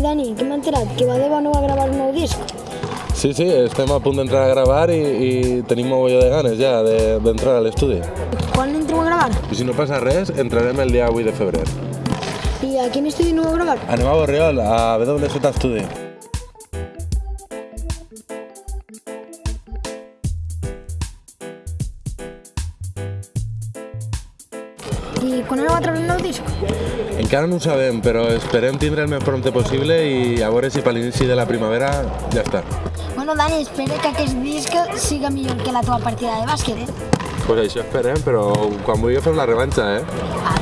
Dani, que m'he enterat que Badeva no va gravar un nou disc. Sí, sí, estem a punt d'entrar a gravar i, i tenim mogolló de ganes ja de- d'entrar a l'estudi. Quan entreu a gravar? I si no passa res, entrarem el dia 8 de febrer. I a quin estudi no va gravar? Anem a Borriol, a WZ Estudi. I quan aneu a treure un nou disc? Encara no ho sabem, però esperem tindre el més prompte possible i a veure si per l'inici de la primavera ja està. Bueno, Dani, espero que aquest disc siga millor que la teva partida de bàsquet, eh? Pues això esperem, però quan vulgui fem la revanxa, eh? A veure.